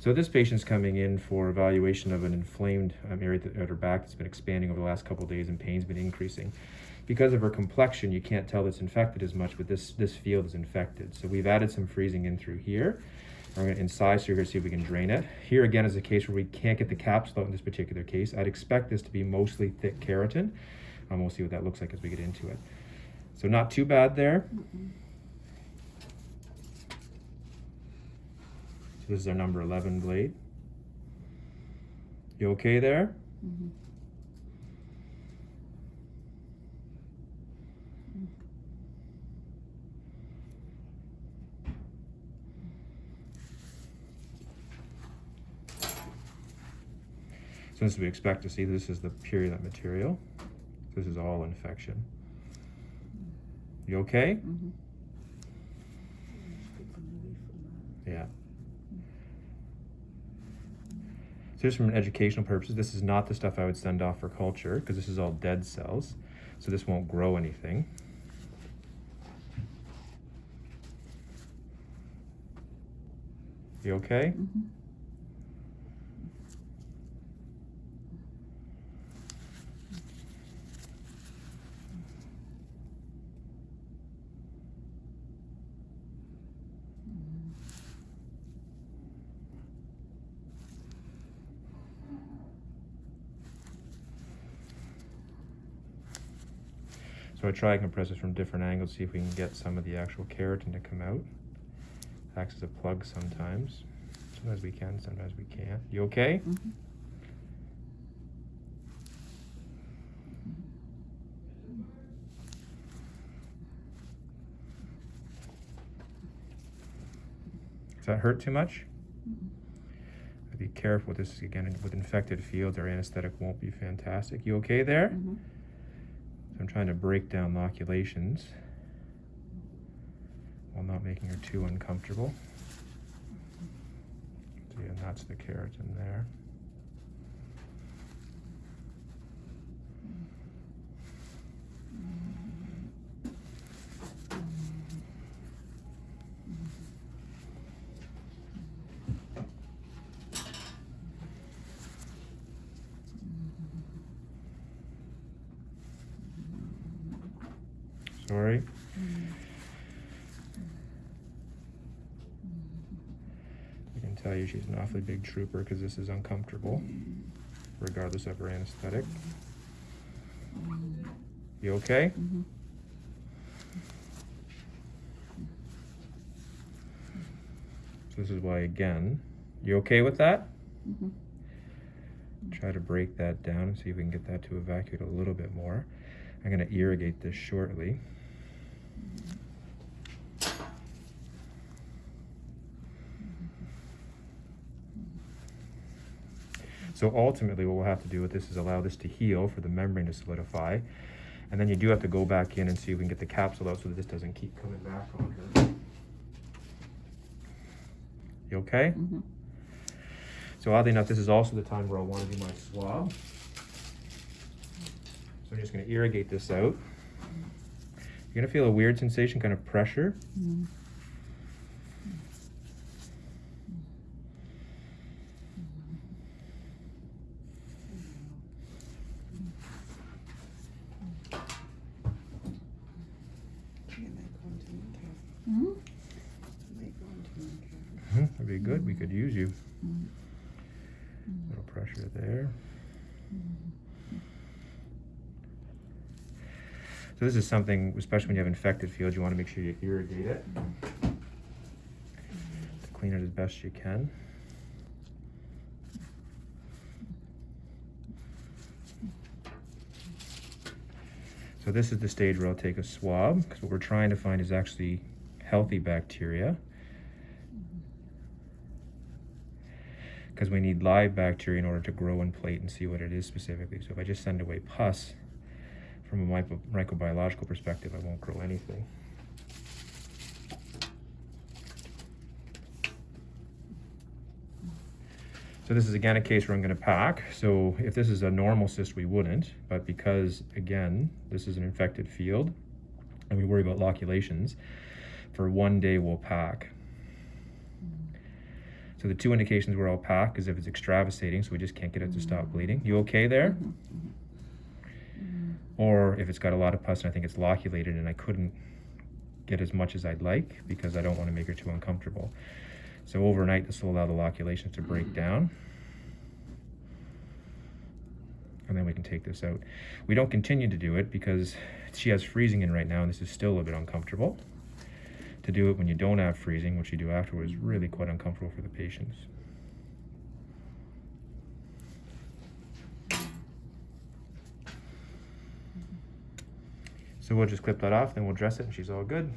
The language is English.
So this patient's coming in for evaluation of an inflamed um, area at her back that's been expanding over the last couple days and pain's been increasing. Because of her complexion, you can't tell that's infected as much, but this, this field is infected. So we've added some freezing in through here. We're going to incise through here, see if we can drain it. Here again is a case where we can't get the capsule out in this particular case. I'd expect this to be mostly thick keratin. Um, we'll see what that looks like as we get into it. So not too bad there. So this is our number 11 blade. You okay there? Mm -hmm. So as we expect to see, this is the purulent material. This is all infection. You okay? Mm -hmm. Yeah. So just from an educational purposes, this is not the stuff I would send off for culture because this is all dead cells. So this won't grow anything. You okay? Mhm. So I try and compress this from different angles, see if we can get some of the actual keratin to come out. Acts as a plug sometimes. Sometimes we can, sometimes we can't. You okay? Mhm. Does that hurt too much? Mhm. Be careful with this again with infected fields. Our anesthetic won't be fantastic. You okay there? Mhm. So I'm trying to break down loculations while not making her too uncomfortable. So yeah, that's the keratin there. Sorry. I can tell you she's an awfully big trooper because this is uncomfortable, regardless of her anesthetic. You okay? So this is why, again, you okay with that? Mhm. Try to break that down and see if we can get that to evacuate a little bit more. I'm going to irrigate this shortly. So ultimately what we'll have to do with this is allow this to heal for the membrane to solidify. And then you do have to go back in and see if we can get the capsule out so that this doesn't keep coming back on her. You okay? Mhm. So oddly enough, this is also the time where I want to do my swab. So I'm just going to irrigate this out. You're going to feel a weird sensation, kind of pressure. Mhm. Mhm, That'd be good. We could use you. Mhm. Little pressure there. So this is something, especially when you have infected fields, you want to make sure you irrigate it. To clean it as best you can. So this is the stage where I'll take a swab, because what we're trying to find is actually healthy bacteria. Because we need live bacteria in order to grow and plate and see what it is specifically. So if I just send away pus, from a microbiological perspective, I won't grow anything. So this is again a case where I'm going to pack. So if this is a normal cyst, we wouldn't. But because, again, this is an infected field, and we worry about loculations, for one day we'll pack. So the two indications were pack is if it's extravasating, so we just can't get it to stop bleeding. You okay there? Mm-hmm. Mm-hmm. Or if it's got a lot of pus and I think it's loculated and I couldn't get as much as I'd like because I don't want to make her too uncomfortable. So overnight, this will allow the loculations to break down. And then we can take this out. We don't continue to do it because she has freezing in right now and this is still a bit uncomfortable. To do it when you don't have freezing, which you do afterwards, really quite uncomfortable for the patients. So we'll just clip that off, then we'll dress it and she's all good.